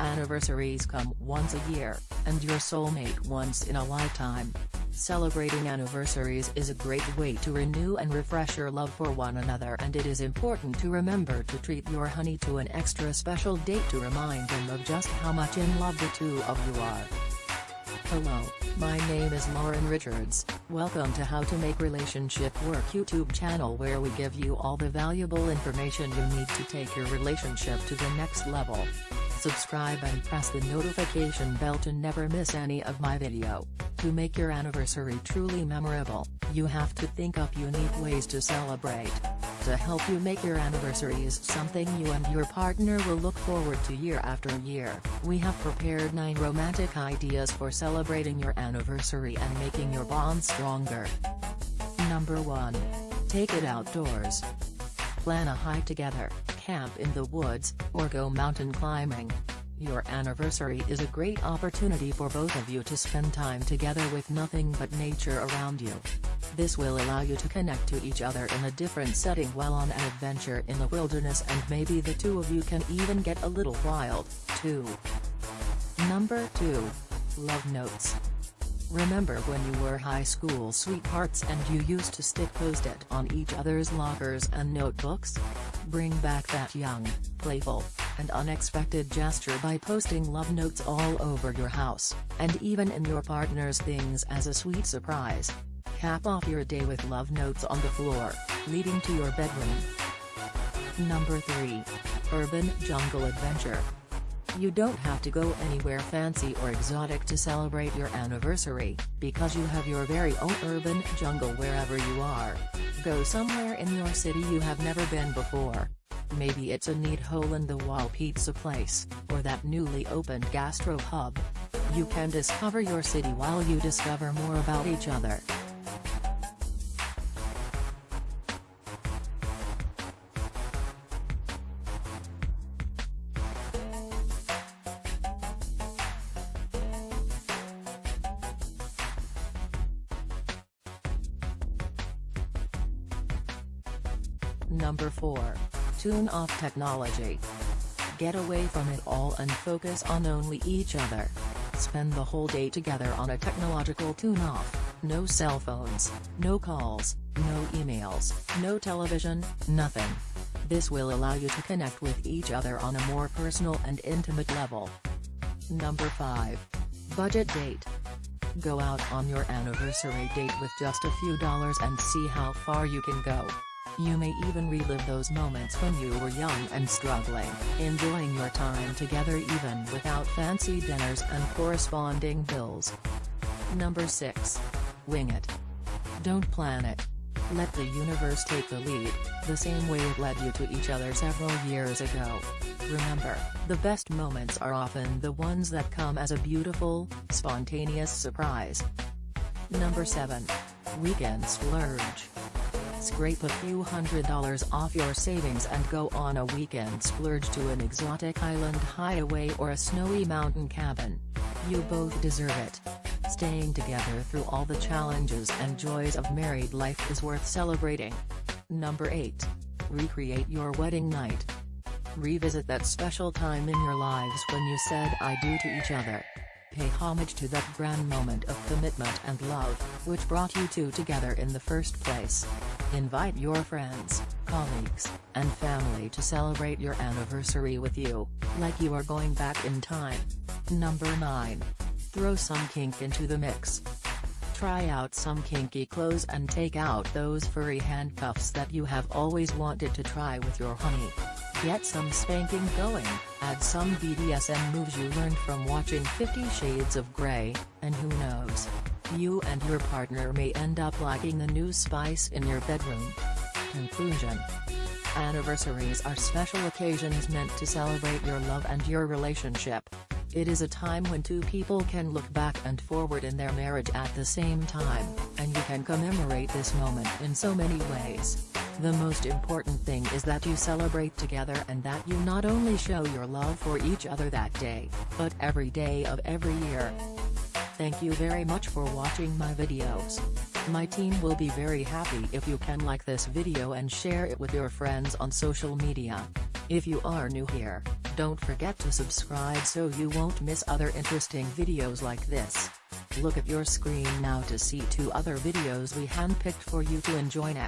Anniversaries come once a year, and your soulmate once in a lifetime. Celebrating anniversaries is a great way to renew and refresh your love for one another and it is important to remember to treat your honey to an extra special date to remind them of just how much in love the two of you are. Hello, my name is Lauren Richards, welcome to How to Make Relationship Work YouTube channel where we give you all the valuable information you need to take your relationship to the next level. Subscribe and press the notification bell to never miss any of my video. To make your anniversary truly memorable, you have to think up unique ways to celebrate. To help you make your anniversaries something you and your partner will look forward to year after year, we have prepared 9 romantic ideas for celebrating your anniversary and making your bond stronger. Number 1. Take it outdoors. Plan a hike together, camp in the woods, or go mountain climbing. Your anniversary is a great opportunity for both of you to spend time together with nothing but nature around you. This will allow you to connect to each other in a different setting while on an adventure in the wilderness and maybe the two of you can even get a little wild, too. Number 2. Love Notes. Remember when you were high school sweethearts and you used to stick post-it on each other's lockers and notebooks? Bring back that young, playful, and unexpected gesture by posting love notes all over your house, and even in your partner's things as a sweet surprise. Cap off your day with love notes on the floor, leading to your bedroom. Number 3. Urban Jungle Adventure. You don't have to go anywhere fancy or exotic to celebrate your anniversary, because you have your very own urban jungle wherever you are. Go somewhere in your city you have never been before. Maybe it's a neat hole-in-the-wall pizza place, or that newly opened gastro hub. You can discover your city while you discover more about each other. Number 4. Tune off technology. Get away from it all and focus on only each other. Spend the whole day together on a technological tune-off, no cell phones, no calls, no emails, no television, nothing. This will allow you to connect with each other on a more personal and intimate level. Number 5. Budget date. Go out on your anniversary date with just a few dollars and see how far you can go. You may even relive those moments when you were young and struggling, enjoying your time together even without fancy dinners and corresponding bills. Number 6. Wing it. Don't plan it. Let the universe take the lead, the same way it led you to each other several years ago. Remember, the best moments are often the ones that come as a beautiful, spontaneous surprise. Number 7. Weekend Splurge. Scrape a few hundred dollars off your savings and go on a weekend splurge to an exotic island hideaway or a snowy mountain cabin. You both deserve it. Staying together through all the challenges and joys of married life is worth celebrating. Number 8. Recreate your wedding night. Revisit that special time in your lives when you said I do to each other. Pay homage to that grand moment of commitment and love, which brought you two together in the first place. Invite your friends, colleagues, and family to celebrate your anniversary with you, like you are going back in time. Number 9. Throw some kink into the mix. Try out some kinky clothes and take out those furry handcuffs that you have always wanted to try with your honey. Get some spanking going, add some BDSM moves you learned from watching 50 Shades of Grey, and who knows, you and your partner may end up liking the new spice in your bedroom. Conclusion Anniversaries are special occasions meant to celebrate your love and your relationship. It is a time when two people can look back and forward in their marriage at the same time, and you can commemorate this moment in so many ways. The most important thing is that you celebrate together and that you not only show your love for each other that day, but every day of every year. Thank you very much for watching my videos. My team will be very happy if you can like this video and share it with your friends on social media. If you are new here, don't forget to subscribe so you won't miss other interesting videos like this. Look at your screen now to see two other videos we handpicked for you to enjoy next.